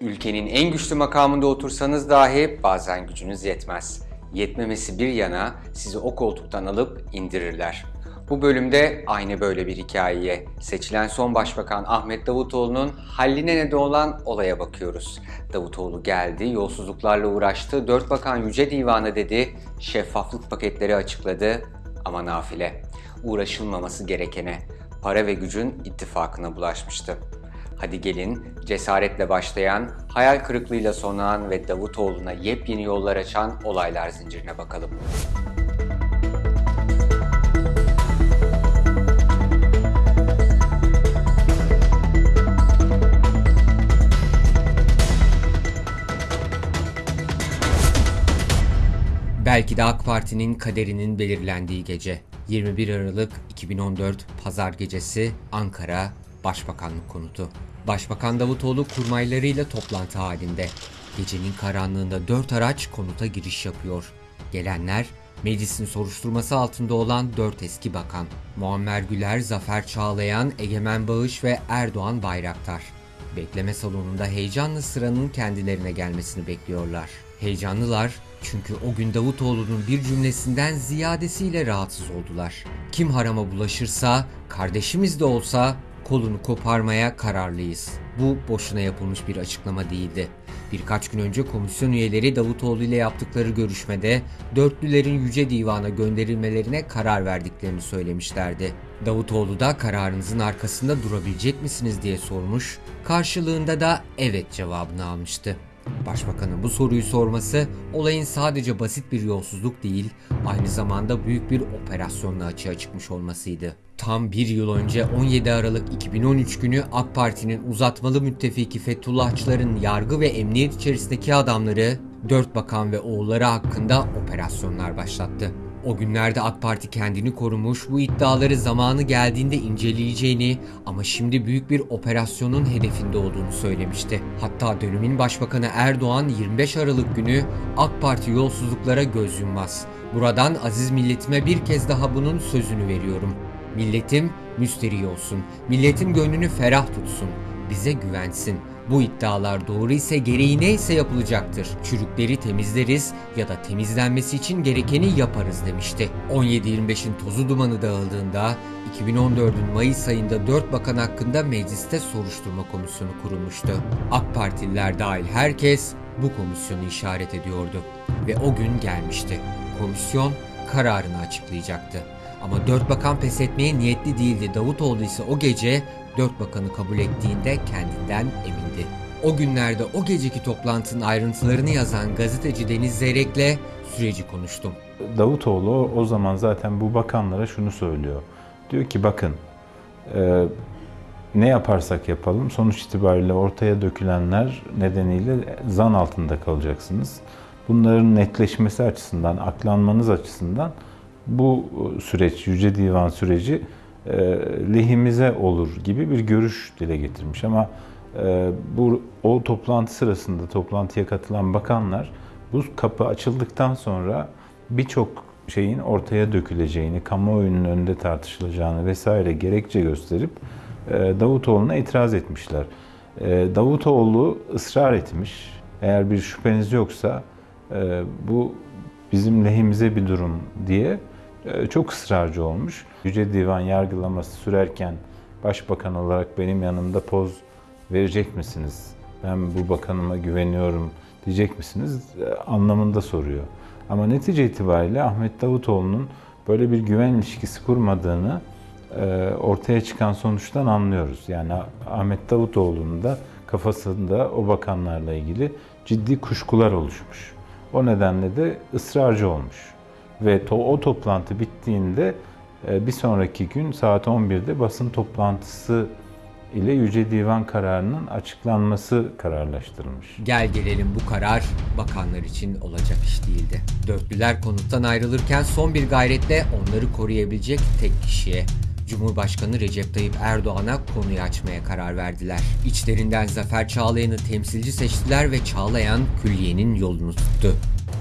Ülkenin en güçlü makamında otursanız dahi bazen gücünüz yetmez. Yetmemesi bir yana sizi o koltuktan alıp indirirler. Bu bölümde aynı böyle bir hikayeye, seçilen son başbakan Ahmet Davutoğlu'nun halline neden olan olaya bakıyoruz. Davutoğlu geldi, yolsuzluklarla uğraştı, dört bakan Yüce Divanı dedi, şeffaflık paketleri açıkladı ama nafile. Uğraşılmaması gerekene, para ve gücün ittifakına bulaşmıştı. Hadi gelin cesaretle başlayan, hayal kırıklığıyla sonlanan ve Davutoğlu'na yepyeni yollar açan olaylar zincirine bakalım. Belki de AK Parti'nin kaderinin belirlendiği gece. 21 Aralık 2014 Pazar gecesi Ankara Başbakanlık konutu. Başbakan Davutoğlu kurmaylarıyla toplantı halinde. Gecenin karanlığında dört araç konuta giriş yapıyor. Gelenler meclisin soruşturması altında olan dört eski bakan. Muammer Güler, Zafer Çağlayan, Egemen Bağış ve Erdoğan Bayraktar. Bekleme salonunda heyecanlı sıranın kendilerine gelmesini bekliyorlar. Heyecanlılar çünkü o gün Davutoğlu'nun bir cümlesinden ziyadesiyle rahatsız oldular. Kim harama bulaşırsa, kardeşimiz de olsa kolunu koparmaya kararlıyız. Bu boşuna yapılmış bir açıklama değildi. Birkaç gün önce komisyon üyeleri Davutoğlu ile yaptıkları görüşmede dörtlülerin Yüce Divan'a gönderilmelerine karar verdiklerini söylemişlerdi. Davutoğlu da kararınızın arkasında durabilecek misiniz diye sormuş, karşılığında da evet cevabını almıştı. Başbakanın bu soruyu sorması olayın sadece basit bir yolsuzluk değil, aynı zamanda büyük bir operasyonla açığa çıkmış olmasıydı. Tam bir yıl önce 17 Aralık 2013 günü AK Parti'nin uzatmalı müttefiki Fethullahçıların yargı ve emniyet içerisindeki adamları, dört bakan ve oğulları hakkında operasyonlar başlattı. O günlerde AK Parti kendini korumuş, bu iddiaları zamanı geldiğinde inceleyeceğini ama şimdi büyük bir operasyonun hedefinde olduğunu söylemişti. Hatta dönemin Başbakanı Erdoğan 25 Aralık günü AK Parti yolsuzluklara göz yummaz. Buradan aziz milletime bir kez daha bunun sözünü veriyorum. Milletim müsterih olsun. Milletim gönlünü ferah tutsun. Bize güvensin. Bu iddialar doğru ise gereği neyse yapılacaktır. Çürükleri temizleriz ya da temizlenmesi için gerekeni yaparız demişti. 17-25'in tozu dumanı dağıldığında 2014'ün Mayıs ayında 4 bakan hakkında mecliste soruşturma komisyonu kurulmuştu. AK Partililer dahil herkes bu komisyonu işaret ediyordu. Ve o gün gelmişti. Komisyon kararını açıklayacaktı. Ama dört bakan pes etmeye niyetli değildi. Davutoğlu ise o gece dört bakanı kabul ettiğinde kendinden emindi. O günlerde o geceki toplantının ayrıntılarını yazan gazeteci Deniz Zeyrek'le süreci konuştum. Davutoğlu o zaman zaten bu bakanlara şunu söylüyor. Diyor ki bakın e, ne yaparsak yapalım sonuç itibariyle ortaya dökülenler nedeniyle zan altında kalacaksınız. Bunların netleşmesi açısından, aklanmanız açısından bu süreç, Yüce Divan süreci lehimize olur gibi bir görüş dile getirmiş. Ama e, bu o toplantı sırasında toplantıya katılan bakanlar bu kapı açıldıktan sonra birçok şeyin ortaya döküleceğini, kamuoyunun önünde tartışılacağını vesaire gerekçe gösterip e, Davutoğlu'na itiraz etmişler. E, Davutoğlu ısrar etmiş. Eğer bir şüpheniz yoksa e, bu bizim lehimize bir durum diye e, çok ısrarcı olmuş. Yüce Divan yargılaması sürerken başbakan olarak benim yanımda poz verecek misiniz? Ben bu bakanıma güveniyorum diyecek misiniz? E, anlamında soruyor. Ama netice itibariyle Ahmet Davutoğlu'nun böyle bir güven ilişkisi kurmadığını e, ortaya çıkan sonuçtan anlıyoruz. Yani Ahmet Davutoğlu'nun da kafasında o bakanlarla ilgili ciddi kuşkular oluşmuş. O nedenle de ısrarcı olmuş. Ve to o toplantı bittiğinde e, bir sonraki gün saat 11'de basın toplantısı ile Yüce Divan kararının açıklanması kararlaştırılmış. Gel gelelim bu karar bakanlar için olacak iş değildi. Dörtlüler konuttan ayrılırken son bir gayretle onları koruyabilecek tek kişiye Cumhurbaşkanı Recep Tayyip Erdoğan'a konuyu açmaya karar verdiler. İçlerinden Zafer Çağlayan'ı temsilci seçtiler ve Çağlayan külliyenin yolunu tuttu.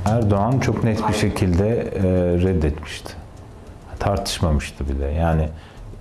Erdoğan çok net bir şekilde e, reddetmişti. Tartışmamıştı bile. Yani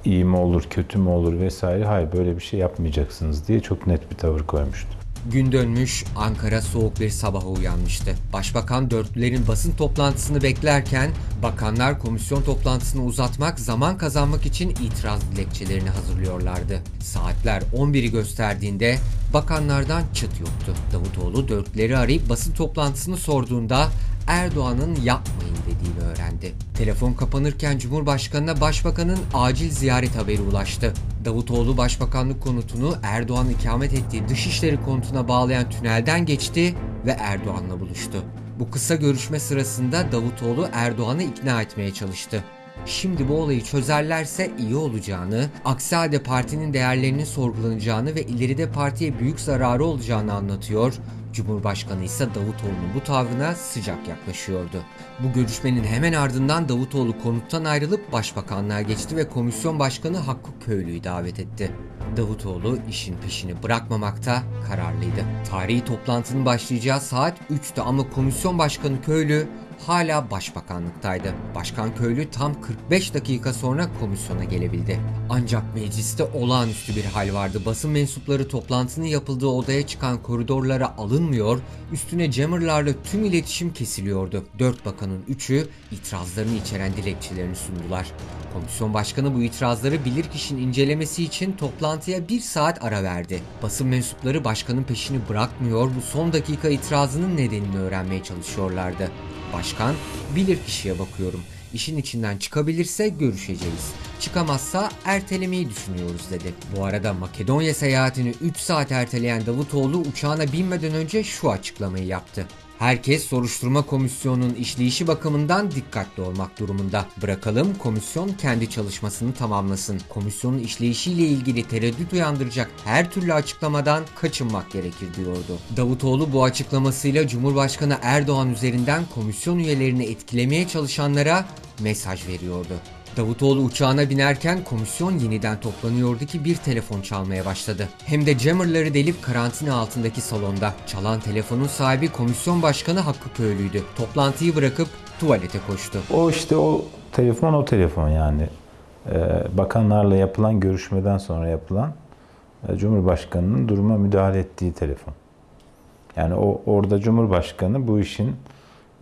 iyi mi olur, kötü mü olur vesaire. Hayır böyle bir şey yapmayacaksınız diye çok net bir tavır koymuştu. Gün dönmüş, Ankara soğuk bir sabaha uyanmıştı. Başbakan dörtlülerin basın toplantısını beklerken bakanlar komisyon toplantısını uzatmak, zaman kazanmak için itiraz dilekçelerini hazırlıyorlardı. Saatler 11'i gösterdiğinde bakanlardan çıt yoktu. Davutoğlu dörtlüleri arayıp basın toplantısını sorduğunda Erdoğan'ın yapmayın dediğini öğrendi. Telefon kapanırken Cumhurbaşkanı'na Başbakan'ın acil ziyaret haberi ulaştı. Davutoğlu Başbakanlık konutunu Erdoğan ikamet ettiği Dışişleri konutuna bağlayan tünelden geçti ve Erdoğan'la buluştu. Bu kısa görüşme sırasında Davutoğlu Erdoğan'ı ikna etmeye çalıştı. Şimdi bu olayı çözerlerse iyi olacağını, aksi halde partinin değerlerinin sorgulanacağını ve ileride partiye büyük zararı olacağını anlatıyor. Cumhurbaşkanı ise Davutoğlu'nun bu tavrına sıcak yaklaşıyordu. Bu görüşmenin hemen ardından Davutoğlu konuttan ayrılıp başbakanlığa geçti ve komisyon başkanı Hakkı Köylü'yü davet etti. Davutoğlu işin peşini bırakmamakta kararlıydı. Tarihi toplantının başlayacağı saat 3'tü ama komisyon başkanı Köylü hala başbakanlıktaydı. Başkan Köylü tam 45 dakika sonra komisyona gelebildi. Ancak mecliste olağanüstü bir hal vardı. Basın mensupları toplantının yapıldığı odaya çıkan koridorlara alınmıyor, üstüne jammerlarla tüm iletişim kesiliyordu. Dört bakanın üçü itirazlarını içeren dilekçelerini sundular. Komisyon başkanı bu itirazları bilirkişinin incelemesi için toplantıya bir saat ara verdi. Basın mensupları başkanın peşini bırakmıyor, bu son dakika itirazının nedenini öğrenmeye çalışıyorlardı. Başkan, bilirkişiye bakıyorum. İşin içinden çıkabilirse görüşeceğiz. Çıkamazsa ertelemeyi düşünüyoruz dedi. Bu arada Makedonya seyahatini 3 saat erteleyen Davutoğlu uçağına binmeden önce şu açıklamayı yaptı. Herkes soruşturma komisyonunun işleyişi bakımından dikkatli olmak durumunda. Bırakalım komisyon kendi çalışmasını tamamlasın. Komisyonun işleyişiyle ilgili tereddüt uyandıracak her türlü açıklamadan kaçınmak gerekir diyordu. Davutoğlu bu açıklamasıyla Cumhurbaşkanı Erdoğan üzerinden komisyon üyelerini etkilemeye çalışanlara mesaj veriyordu. Davutoğlu uçağına binerken komisyon yeniden toplanıyordu ki bir telefon çalmaya başladı. Hem de jammerları delip karantina altındaki salonda. Çalan telefonun sahibi komisyon başkanı Hakkı Köylü'ydü. Toplantıyı bırakıp tuvalete koştu. O işte o telefon o telefon yani. Ee, bakanlarla yapılan görüşmeden sonra yapılan e, Cumhurbaşkanı'nın duruma müdahale ettiği telefon. Yani o orada Cumhurbaşkanı bu işin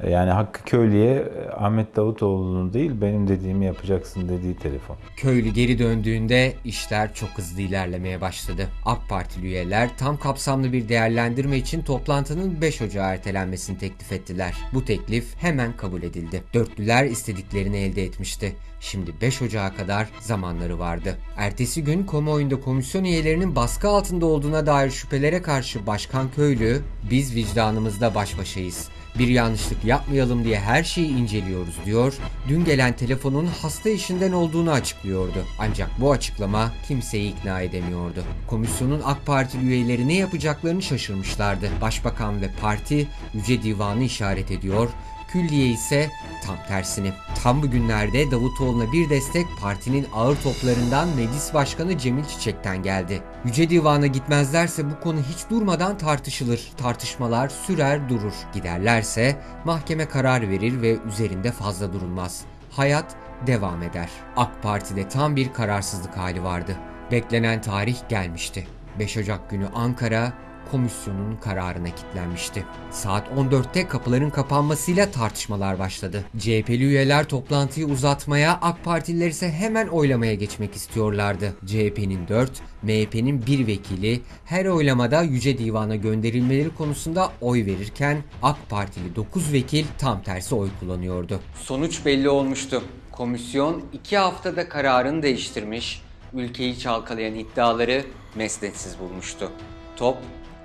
yani Hakkı Köylü'ye e, Ahmet Davutoğlu'nun değil benim dediğimi yapacaksın dediği telefon. Köylü geri döndüğünde işler çok hızlı ilerlemeye başladı. AK Partili üyeler tam kapsamlı bir değerlendirme için toplantının 5 Ocağı ertelenmesini teklif ettiler. Bu teklif hemen kabul edildi. Dörtlüler istediklerini elde etmişti. Şimdi 5 Ocağı kadar zamanları vardı. Ertesi gün kamuoyunda komisyon üyelerinin baskı altında olduğuna dair şüphelere karşı Başkan Köylü, biz vicdanımızda baş başayız bir yanlışlık yapmayalım diye her şeyi inceliyoruz diyor. Dün gelen telefonun hasta işinden olduğunu açıklıyordu. Ancak bu açıklama kimseyi ikna edemiyordu. Komisyonun AK Partili üyeleri ne yapacaklarını şaşırmışlardı. Başbakan ve parti Yüce Divanı işaret ediyor. Külliye ise tam tersini. Tam bu günlerde Davutoğlu'na bir destek partinin ağır toplarından Meclis Başkanı Cemil Çiçek'ten geldi. Yüce Divan'a gitmezlerse bu konu hiç durmadan tartışılır. Tartışmalar sürer durur. Giderlerse mahkeme karar verir ve üzerinde fazla durulmaz. Hayat devam eder. AK Parti'de tam bir kararsızlık hali vardı. Beklenen tarih gelmişti. 5 Ocak günü Ankara komisyonun kararına kilitlenmişti. Saat 14'te kapıların kapanmasıyla tartışmalar başladı. CHP'li üyeler toplantıyı uzatmaya, AK Partililer ise hemen oylamaya geçmek istiyorlardı. CHP'nin 4, MHP'nin 1 vekili her oylamada Yüce Divan'a gönderilmeleri konusunda oy verirken AK Partili 9 vekil tam tersi oy kullanıyordu. Sonuç belli olmuştu. Komisyon 2 haftada kararını değiştirmiş, ülkeyi çalkalayan iddiaları mesnetsiz bulmuştu. Top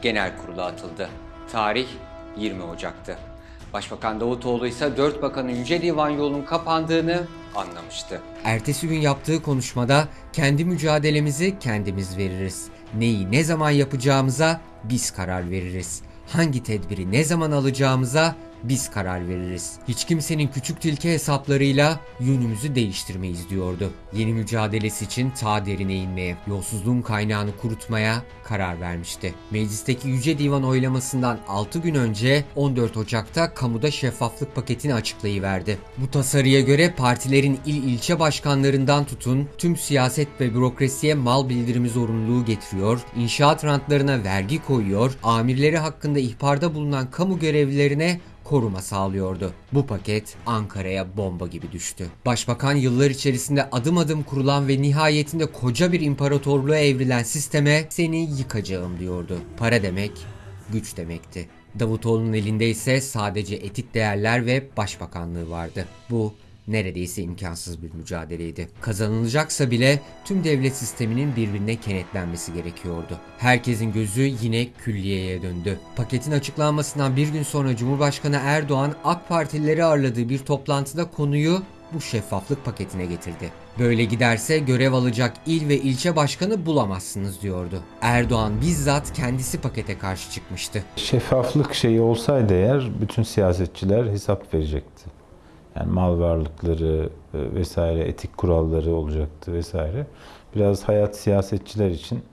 genel kurula atıldı. Tarih 20 Ocak'tı. Başbakan Davutoğlu ise dört bakanın Yüce Divan yolunun kapandığını anlamıştı. Ertesi gün yaptığı konuşmada kendi mücadelemizi kendimiz veririz. Neyi ne zaman yapacağımıza biz karar veririz. Hangi tedbiri ne zaman alacağımıza biz karar veririz. Hiç kimsenin küçük tilki hesaplarıyla yönümüzü değiştirmeyiz diyordu. Yeni mücadelesi için ta derine inmeye, yolsuzluğun kaynağını kurutmaya karar vermişti. Meclisteki Yüce Divan oylamasından 6 gün önce 14 Ocak'ta kamuda şeffaflık paketini açıklayıverdi. Bu tasarıya göre partilerin il ilçe başkanlarından tutun tüm siyaset ve bürokrasiye mal bildirimi zorunluluğu getiriyor, inşaat rantlarına vergi koyuyor, amirleri hakkında ihbarda bulunan kamu görevlilerine koruma sağlıyordu. Bu paket Ankara'ya bomba gibi düştü. Başbakan yıllar içerisinde adım adım kurulan ve nihayetinde koca bir imparatorluğa evrilen sisteme seni yıkacağım diyordu. Para demek güç demekti. Davutoğlu'nun elinde ise sadece etik değerler ve başbakanlığı vardı. Bu neredeyse imkansız bir mücadeleydi. Kazanılacaksa bile tüm devlet sisteminin birbirine kenetlenmesi gerekiyordu. Herkesin gözü yine külliyeye döndü. Paketin açıklanmasından bir gün sonra Cumhurbaşkanı Erdoğan AK Partilileri ağırladığı bir toplantıda konuyu bu şeffaflık paketine getirdi. Böyle giderse görev alacak il ve ilçe başkanı bulamazsınız diyordu. Erdoğan bizzat kendisi pakete karşı çıkmıştı. Şeffaflık şeyi olsaydı eğer bütün siyasetçiler hesap verecekti. Yani mal varlıkları e, vesaire, etik kuralları olacaktı vesaire. Biraz hayat siyasetçiler için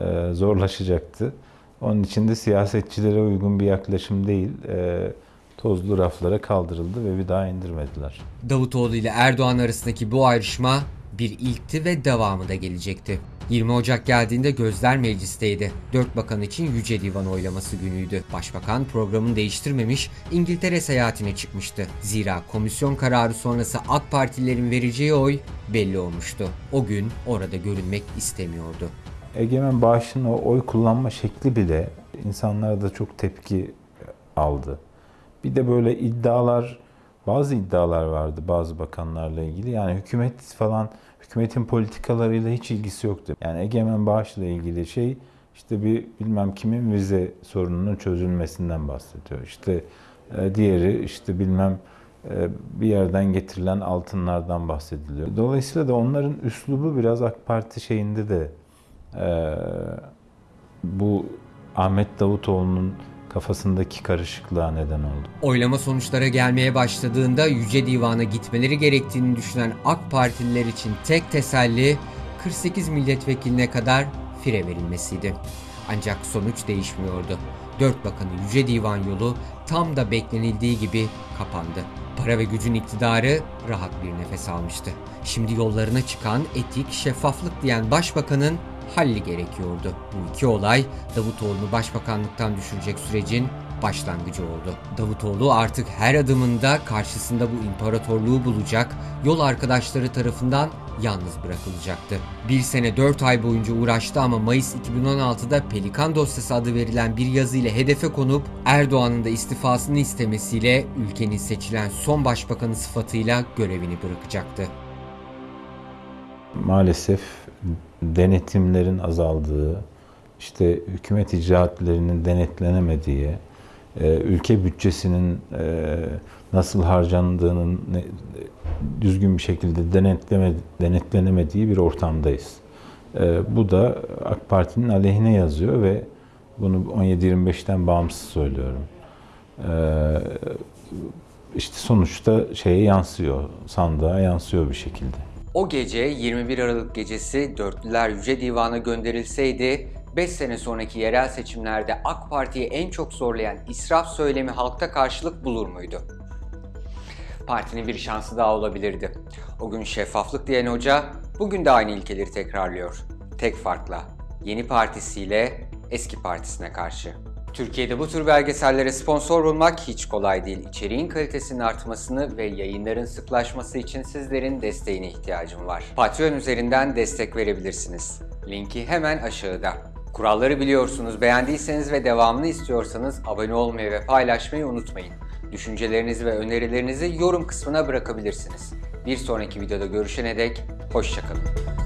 e, zorlaşacaktı. Onun için de siyasetçilere uygun bir yaklaşım değil, e, tozlu raflara kaldırıldı ve bir daha indirmediler. Davutoğlu ile Erdoğan arasındaki bu ayrışma bir ilkti ve devamı da gelecekti. 20 Ocak geldiğinde gözler meclisteydi. Dört bakan için Yüce Divan oylaması günüydü. Başbakan programını değiştirmemiş, İngiltere seyahatine çıkmıştı. Zira komisyon kararı sonrası AK Partililerin vereceği oy belli olmuştu. O gün orada görünmek istemiyordu. Egemen Bağış'ın o oy kullanma şekli bile insanlara da çok tepki aldı. Bir de böyle iddialar, bazı iddialar vardı bazı bakanlarla ilgili. Yani hükümet falan, hükümetin politikalarıyla hiç ilgisi yoktu. Yani Egemen Bağış'la ilgili şey işte bir bilmem kimin vize sorununun çözülmesinden bahsediyor. İşte e, diğeri işte bilmem e, bir yerden getirilen altınlardan bahsediliyor. Dolayısıyla da onların üslubu biraz AK Parti şeyinde de e, bu Ahmet Davutoğlu'nun kafasındaki karışıklığa neden oldu. Oylama sonuçlara gelmeye başladığında Yüce Divan'a gitmeleri gerektiğini düşünen AK Partililer için tek teselli 48 milletvekiline kadar fire verilmesiydi. Ancak sonuç değişmiyordu. Dört bakanı Yüce Divan yolu tam da beklenildiği gibi kapandı. Para ve gücün iktidarı rahat bir nefes almıştı. Şimdi yollarına çıkan etik, şeffaflık diyen başbakanın halli gerekiyordu. Bu iki olay Davutoğlu'nu başbakanlıktan düşürecek sürecin başlangıcı oldu. Davutoğlu artık her adımında karşısında bu imparatorluğu bulacak, yol arkadaşları tarafından yalnız bırakılacaktı. Bir sene 4 ay boyunca uğraştı ama Mayıs 2016'da Pelikan dosyası adı verilen bir yazı ile hedefe konup Erdoğan'ın da istifasını istemesiyle ülkenin seçilen son başbakanı sıfatıyla görevini bırakacaktı. Maalesef denetimlerin azaldığı, işte hükümet icraatlerinin denetlenemediği, e, ülke bütçesinin e, nasıl harcandığının düzgün bir şekilde denetlenemediği bir ortamdayız. E, Bu da AK Parti'nin aleyhine yazıyor ve bunu 17-25'ten bağımsız söylüyorum. İşte sonuçta şeye yansıyor, sandığa yansıyor bir şekilde. O gece 21 Aralık gecesi dörtlüler Yüce Divan'a gönderilseydi 5 sene sonraki yerel seçimlerde AK Parti'yi en çok zorlayan israf söylemi halkta karşılık bulur muydu? Partinin bir şansı daha olabilirdi. O gün şeffaflık diyen hoca bugün de aynı ilkeleri tekrarlıyor. Tek farkla yeni partisiyle eski partisine karşı. Türkiye'de bu tür belgesellere sponsor olmak hiç kolay değil. İçeriğin kalitesinin artmasını ve yayınların sıklaşması için sizlerin desteğine ihtiyacım var. Patreon üzerinden destek verebilirsiniz. Linki hemen aşağıda. Kuralları biliyorsunuz. Beğendiyseniz ve devamını istiyorsanız abone olmayı ve paylaşmayı unutmayın. Düşüncelerinizi ve önerilerinizi yorum kısmına bırakabilirsiniz. Bir sonraki videoda görüşene dek hoşçakalın.